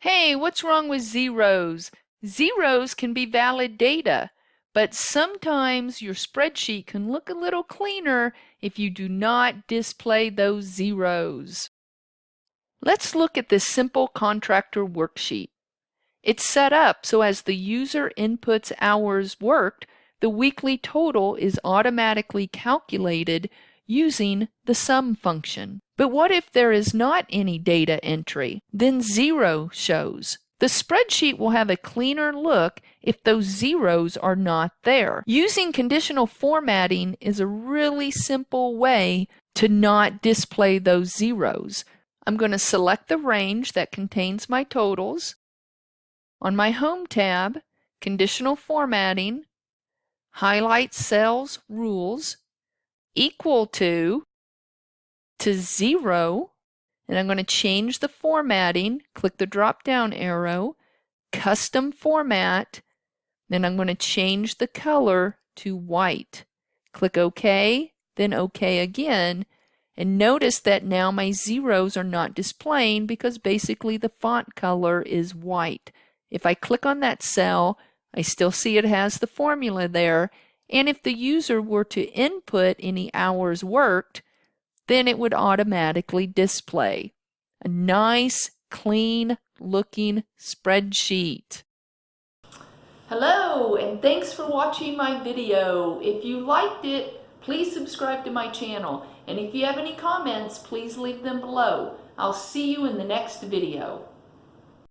Hey, what's wrong with zeros? Zeros can be valid data, but sometimes your spreadsheet can look a little cleaner if you do not display those zeros. Let's look at this simple contractor worksheet. It's set up so as the user inputs hours worked, the weekly total is automatically calculated using the sum function. But what if there is not any data entry? Then zero shows. The spreadsheet will have a cleaner look if those zeros are not there. Using conditional formatting is a really simple way to not display those zeros. I'm going to select the range that contains my totals. On my Home tab, Conditional Formatting, highlight Cells Rules, equal to, to zero, and I'm going to change the formatting, click the drop down arrow, custom format, then I'm going to change the color to white. Click OK, then OK again, and notice that now my zeros are not displaying because basically the font color is white. If I click on that cell, I still see it has the formula there, and if the user were to input any hours worked, then it would automatically display. A nice, clean looking spreadsheet. Hello, and thanks for watching my video. If you liked it, please subscribe to my channel. And if you have any comments, please leave them below. I'll see you in the next video.